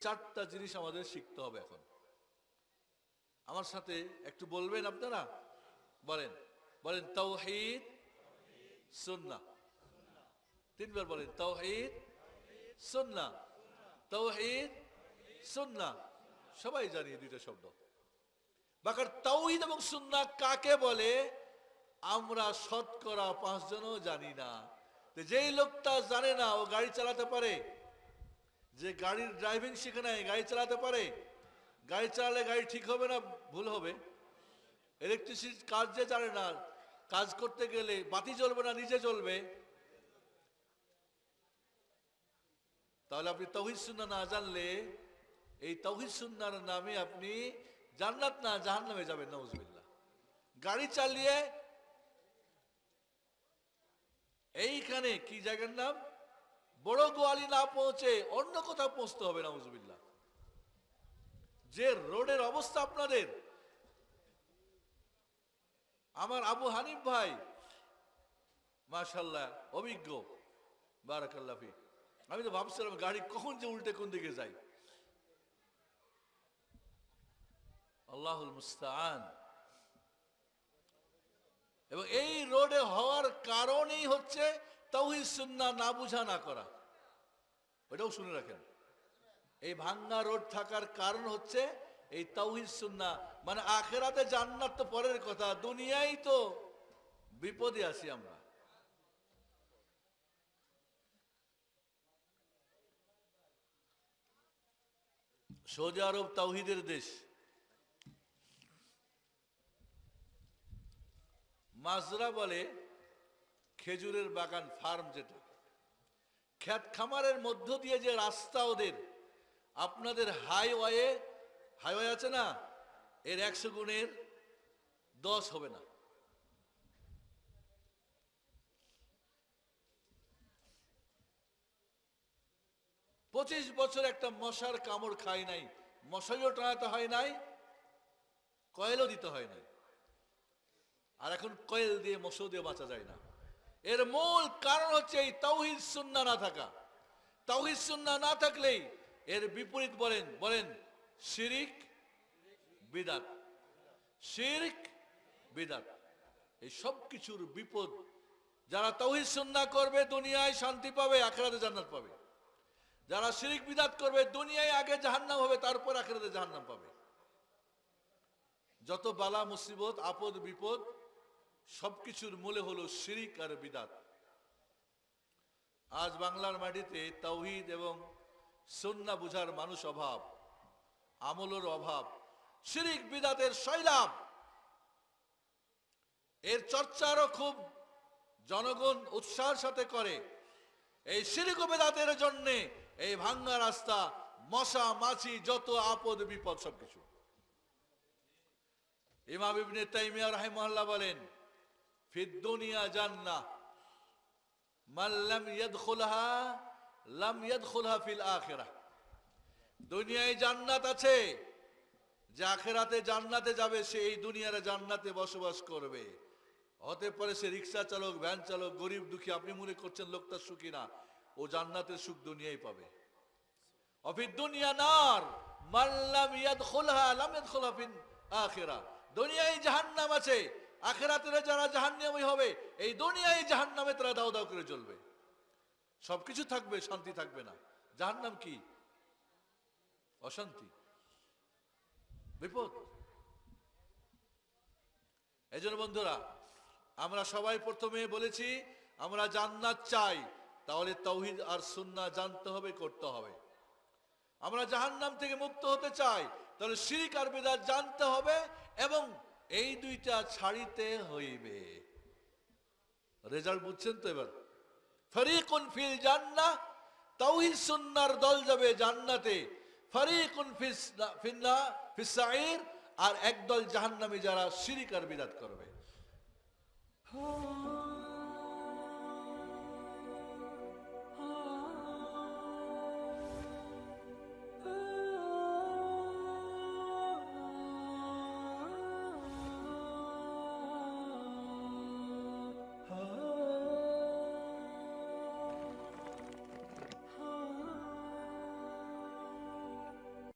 চারটা জিনিস আমাদের শিখতে হবে এখন। আমার সাথে একটু বলবেন আপনারা? বলেন। বলেন, তাওহীদ, সুন্নাহ। তিনবার বলেন, তাওহীদ, সুন্নাহ। তাওহীদ, সুন্নাহ। সবাই জানি দুইটা শব্দ। বাকার তাওহীদ এবং সুন্নাহ কাকে বলে? আমরা শতকরা পাঁচজনও জানি না। যেই লোকটা জানে না ও গাড়ি চালাতে পারে যে গাড়ির ড্রাইভিং শিখে নাই, গাড়ি চালাতে পারে। গাড়ি চালালে গাড়ি ঠিক হবে না, ভুল হবে। ইলেকট্রিসিটি কাজ যে জানে না, কাজ করতে গেলে বাতি জ্বলবে না, নিজে জ্বলবে। তাহলে আপনি তৌহিদ সুন্না না জানলে, এই তৌহিদ সুন্নার নামে আপনি জান্নাত না জাহান নামে যাবেন নজবিল্লা গাড়ি চালিয়ে এইখানে কি জায়গার নাম? বড় গোয়ালি না পৌঁছে অন্য কোথাও পৌঁছতে হবে নজবিল্লা যে রোডের অবস্থা আপনাদের। আমার আবু হানিফ ভাই মাশাল্লাহ অভিজ্ঞ। বারাকাল্লাফি আমি তো ভাবছিলাম গাড়ি কখন যে উল্টে কোন দিকে যাই আল্লাহুল মুস্তান এবং এই রোডে হওয়ার কারণেই হচ্ছে তৌহিদ সুন্না না বুঝা না করা। ওটাও শুনে রাখেন। এই ভাঙ্গা রোড থাকার কারণ হচ্ছে এই তৌহিদ সুন্না মানে আখেরাতে জান্নাত তো পরের কথা, দুনিয়ায় তো বিপদে আছি আমরা। সৌদি আরব তাওহিদের দেশ। মাজরা বলে খেজুরের বাগান ফার্ম যেটা খ্যাত খামারের মধ্য দিয়ে যে রাস্তা ওদের, আপনাদের হাইওয়ে হাইওয়ে আছে না, এর একশো গুণের দশ হবে না। পঁচিশ বছর একটা মশার কামড় খাই নাই মশারিও টানাতে হয় নাই, কয়েলও দিতে হয় নাই। আর এখন কয়েল দিয়ে মশো দিয়ে বাঁচা যায় না। এর মূল কারণ হচ্ছে এই তৌহিদ সুন্না না থাকা। তাওহিদ সুন্না না থাকলেই এর বিপরীত বলেন বলেন শিরিক, বিদাত। শিরিক, বিদাত। এই সব কিছুর বিপদ যারা তৌহিদ সুন্না করবে, দুনিয়ায় শান্তি পাবে, আখেরাতে জান্নাত পাবে। যারা শিরিক, বিদাত করবে, দুনিয়ায় আগে জাহান্নাম হবে, তারপর আখেরাতে জাহান্নাম পাবে। যত বালা, মুসিবত, আপদ, বিপদ সবকিছুর মূলে হলো শিরিক আর বিদাত। আজ বাংলার মাটিতে তৌহিদ এবং সন্না বুঝার মানুষ অভাব, আমলের অভাব, শিরিক, বিদাতের শৈলাভ এর চর্চারও খুব জনগণ উৎসাহের সাথে করে। এই শিরিক বেদাতের জন্যে এই ভাঙ্গা রাস্তা, মশা, মাছি, যত আপদ, বিপদ সবকিছু। ইমাম ইবনে তাইমিয়া রাহিমাহুল্লাহ বলেন ফিদ দুনিয়া জান্নাহ। মান লাম ইয়াদখুলহা লাম ইয়াদখুলহা ফিল আখিরাহ। দুনিয়ায় জান্নাত আছে, যে আখেরাতে জান্নাতে যাবে, সে এই দুনিয়ার জান্নাতে বসবাস করবে। হতে পারে সে রিক্সা চালক, ভ্যান চালক, গরিব দুঃখী, আপনি মনে করছেন লোকটা সুখী না, ও জান্নাতের সুখ দুনিয়াই পাবে। অফিদ দুনিয়া নার মাল্লাম ইয়াদখুলহা, লাম ইয়াদখুলহা ফিল আখিরাহ। দুনিয়ায় জাহান্নাম আছে আখেরাতের যারা জাহান্নামী হবে, এই দুনিয়ায় জাহান্নামে তারা দাও দাও করে চলবে। সবকিছু থাকবে, শান্তি থাকবে না। জাহান্নাম কি? অশান্তি। বিপদ। এই বন্ধুরা, আমরা সবাই প্রথমে বলেছি, আমরা জান্নাত চাই, তাহলে তৌহিদ আর সুন্না জানতে হবে, করতে হবে। আমরা জাহান্নাম থেকে মুক্ত হতে চাই, তাহলে শিরিক আর বেদাত জানতে হবে এবং এই দুইটা ছাড়িতে হইবে। রেজাল্ট বুঝছেন তো এবার? ফরিকুন ফিল জান্না তাওহিদ সুন্নার দল যাবে জান্নাতে। ফরিকুন ফিস ফিন্না ফিসাইর আর একদল জাহান্নামি যারা শিরিক আর করবে। করবে